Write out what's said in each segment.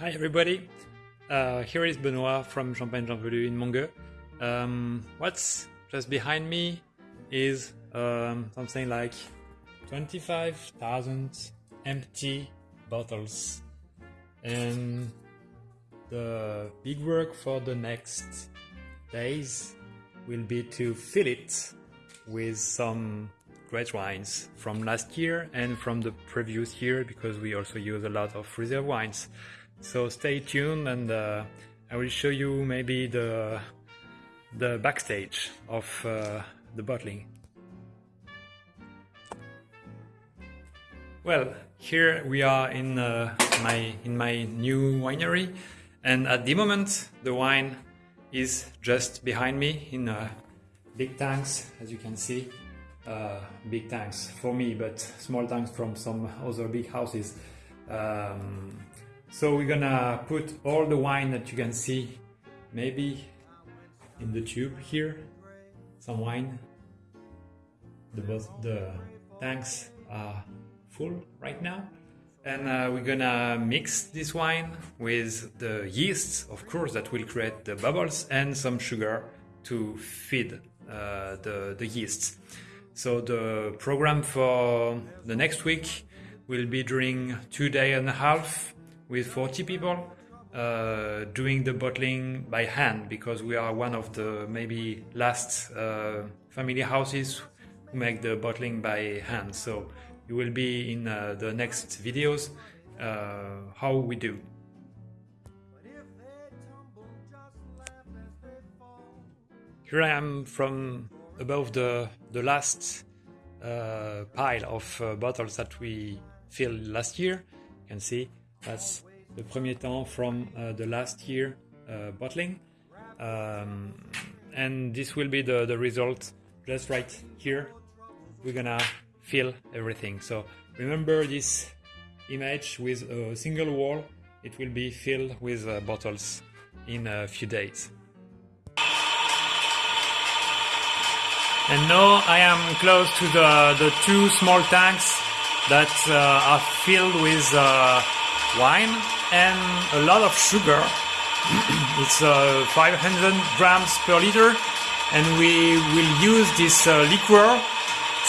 Hi everybody, uh, here is Benoit from Champagne Jean Velut in Montgueux. Um, what's just behind me is um, something like 25,000 empty bottles. And the big work for the next days will be to fill it with some great wines from last year and from the previous year because we also use a lot of reserve wines. So stay tuned and uh, I will show you maybe the the backstage of uh, the bottling. Well, here we are in uh, my in my new winery, and at the moment the wine is just behind me in uh, big tanks, as you can see. Uh, big tanks for me, but small tanks from some other big houses. Um, so we're gonna put all the wine that you can see, maybe in the tube here, some wine. The, the tanks are full right now. And uh, we're gonna mix this wine with the yeasts, of course, that will create the bubbles and some sugar to feed uh, the, the yeast. So the program for the next week will be during two day and a half with 40 people uh, doing the bottling by hand because we are one of the maybe last uh, family houses who make the bottling by hand. So you will be in uh, the next videos uh, how we do. Here I am from above the, the last uh, pile of uh, bottles that we filled last year. You can see that's the premier temps from uh, the last year uh, bottling. Um, and this will be the, the result just right here. We're gonna fill everything. So remember this image with a single wall. It will be filled with uh, bottles in a few days. And now I am close to the, the two small tanks that uh, are filled with uh, wine and a lot of sugar. it's uh, 500 grams per liter, and we will use this uh, liquor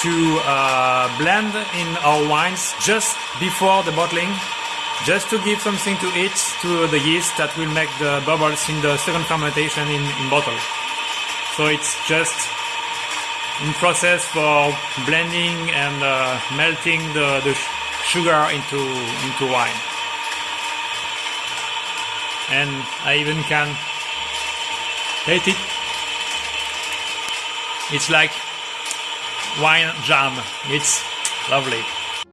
to uh, blend in our wines just before the bottling, just to give something to eat to the yeast that will make the bubbles in the second fermentation in, in bottle. So it's just in process for blending and uh, melting the, the sugar into into wine and I even can taste it. It's like wine jam. It's lovely.